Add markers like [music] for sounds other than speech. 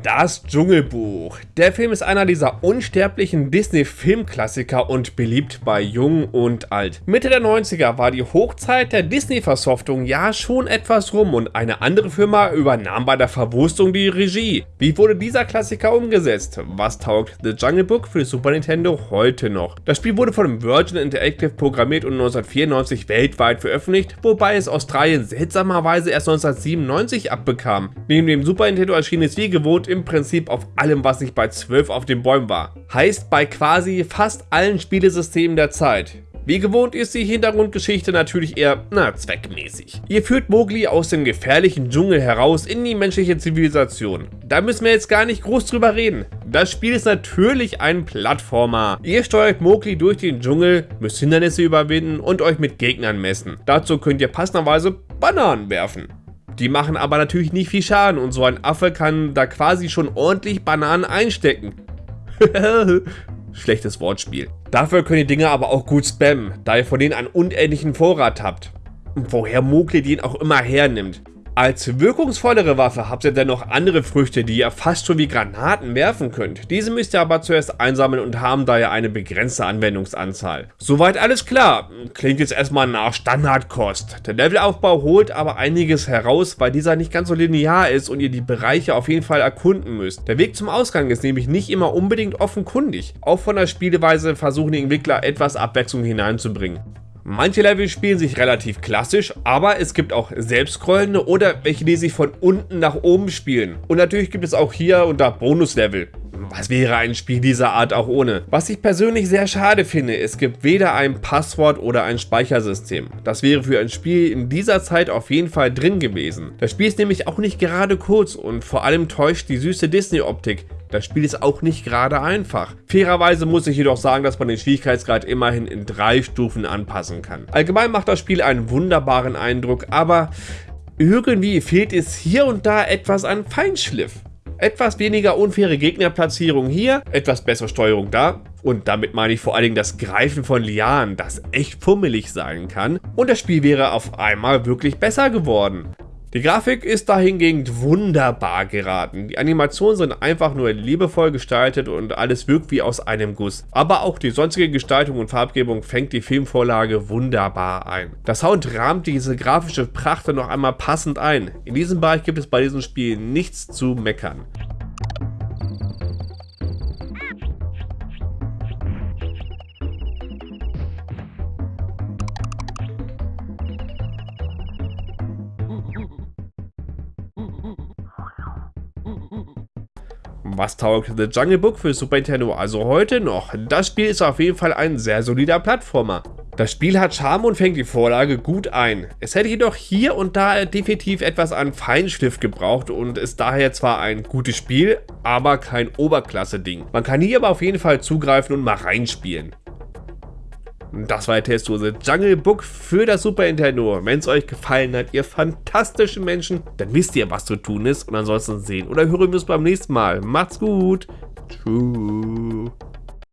Das Dschungelbuch. Der Film ist einer dieser unsterblichen Disney-Filmklassiker und beliebt bei Jung und Alt. Mitte der 90er war die Hochzeit der Disney-Versoftung ja schon etwas rum und eine andere Firma übernahm bei der Verwurstung die Regie. Wie wurde dieser Klassiker umgesetzt? Was taugt The Jungle Book für Super Nintendo heute noch? Das Spiel wurde von Virgin Interactive programmiert und 1994 weltweit veröffentlicht, wobei es Australien seltsamerweise erst 1997 abbekam. Neben dem Super Nintendo erschien es wie gewohnt im Prinzip auf allem, was nicht bei 12 auf den Bäumen war. Heißt bei quasi fast allen Spielesystemen der Zeit. Wie gewohnt ist die Hintergrundgeschichte natürlich eher, na, zweckmäßig. Ihr führt Mowgli aus dem gefährlichen Dschungel heraus in die menschliche Zivilisation. Da müssen wir jetzt gar nicht groß drüber reden. Das Spiel ist natürlich ein Plattformer. Ihr steuert Mowgli durch den Dschungel, müsst Hindernisse überwinden und euch mit Gegnern messen. Dazu könnt ihr passenderweise Bananen werfen. Die machen aber natürlich nicht viel Schaden und so ein Affe kann da quasi schon ordentlich Bananen einstecken. [laughs] Schlechtes Wortspiel. Dafür könnt ihr Dinge aber auch gut spammen, da ihr von denen einen unendlichen Vorrat habt. Woher Mowgli den auch immer hernimmt. Als wirkungsvollere Waffe habt ihr dennoch andere Früchte, die ihr fast schon wie Granaten werfen könnt. Diese müsst ihr aber zuerst einsammeln und haben daher eine begrenzte Anwendungsanzahl. Soweit alles klar. Klingt jetzt erstmal nach Standardkost. Der Levelaufbau holt aber einiges heraus, weil dieser nicht ganz so linear ist und ihr die Bereiche auf jeden Fall erkunden müsst. Der Weg zum Ausgang ist nämlich nicht immer unbedingt offenkundig. Auch von der Spielweise versuchen die Entwickler etwas Abwechslung hineinzubringen. Manche Level spielen sich relativ klassisch, aber es gibt auch selbstscrollende oder welche, die sich von unten nach oben spielen. Und natürlich gibt es auch hier unter Bonuslevel. Was wäre ein Spiel dieser Art auch ohne? Was ich persönlich sehr schade finde, es gibt weder ein Passwort oder ein Speichersystem. Das wäre für ein Spiel in dieser Zeit auf jeden Fall drin gewesen. Das Spiel ist nämlich auch nicht gerade kurz und vor allem täuscht die süße Disney-Optik, das Spiel ist auch nicht gerade einfach. Fairerweise muss ich jedoch sagen, dass man den Schwierigkeitsgrad immerhin in drei Stufen anpassen kann. Allgemein macht das Spiel einen wunderbaren Eindruck, aber irgendwie fehlt es hier und da etwas an Feinschliff. Etwas weniger unfaire Gegnerplatzierung hier, etwas bessere Steuerung da. Und damit meine ich vor allen Dingen das Greifen von Lianen, das echt fummelig sein kann. Und das Spiel wäre auf einmal wirklich besser geworden. Die Grafik ist dahingegen wunderbar geraten. Die Animationen sind einfach nur liebevoll gestaltet und alles wirkt wie aus einem Guss. Aber auch die sonstige Gestaltung und Farbgebung fängt die Filmvorlage wunderbar ein. Der Sound rahmt diese grafische Pracht noch einmal passend ein. In diesem Bereich gibt es bei diesem Spiel nichts zu meckern. Was taugt The Jungle Book für Super Nintendo also heute noch? Das Spiel ist auf jeden Fall ein sehr solider Plattformer. Das Spiel hat Charme und fängt die Vorlage gut ein. Es hätte jedoch hier und da definitiv etwas an Feinschliff gebraucht und ist daher zwar ein gutes Spiel, aber kein Oberklasse-Ding. Man kann hier aber auf jeden Fall zugreifen und mal reinspielen. Das war der Testdose Jungle Book für das Super Nintendo. Wenn es euch gefallen hat, ihr fantastischen Menschen, dann wisst ihr, was zu tun ist. Und ansonsten sehen oder hören wir uns beim nächsten Mal. Macht's gut. Tschüss.